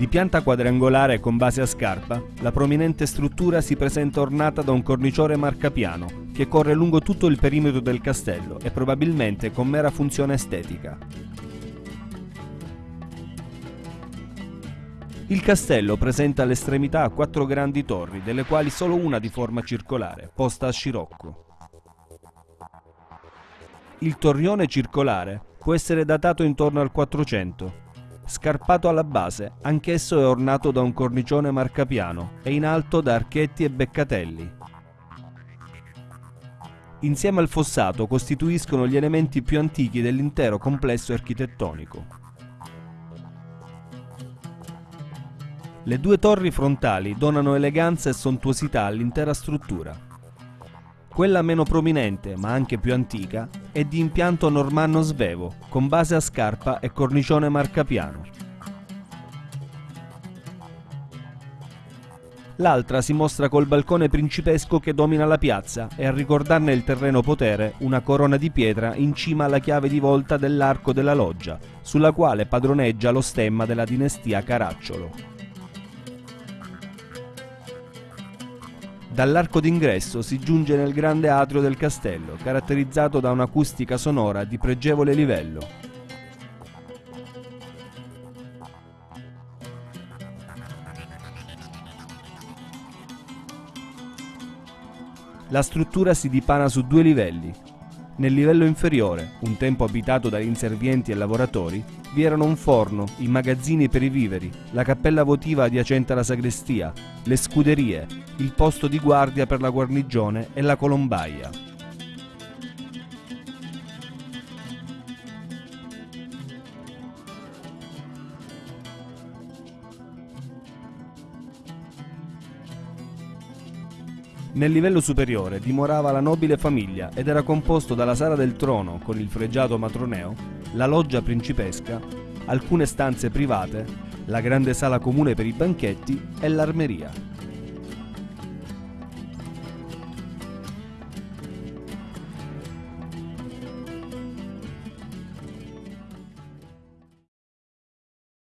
Di pianta quadrangolare con base a scarpa, la prominente struttura si presenta ornata da un cornicione marcapiano che corre lungo tutto il perimetro del castello e probabilmente con mera funzione estetica. Il castello presenta all'estremità quattro grandi torri, delle quali solo una di forma circolare, posta a scirocco. Il torrione circolare può essere datato intorno al 400. Scarpato alla base, anch'esso è ornato da un cornicione marcapiano e in alto da archetti e beccatelli. Insieme al fossato costituiscono gli elementi più antichi dell'intero complesso architettonico. Le due torri frontali donano eleganza e sontuosità all'intera struttura. Quella meno prominente, ma anche più antica, è di impianto normanno svevo, con base a scarpa e cornicione marcapiano. L'altra si mostra col balcone principesco che domina la piazza e a ricordarne il terreno potere una corona di pietra in cima alla chiave di volta dell'arco della loggia, sulla quale padroneggia lo stemma della dinastia Caracciolo. Dall'arco d'ingresso si giunge nel grande atrio del castello, caratterizzato da un'acustica sonora di pregevole livello. La struttura si dipana su due livelli, nel livello inferiore, un tempo abitato da inservienti e lavoratori, vi erano un forno, i magazzini per i viveri, la cappella votiva adiacente alla sagrestia, le scuderie, il posto di guardia per la guarnigione e la colombaia. Nel livello superiore dimorava la nobile famiglia ed era composto dalla sala del trono con il fregiato matroneo, la loggia principesca, alcune stanze private, la grande sala comune per i banchetti e l'armeria.